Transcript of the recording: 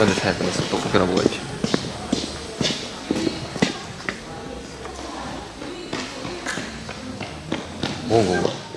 언제 잘 끝났어? 떡볶이나 먹어야지. 뭐 먹은 건가?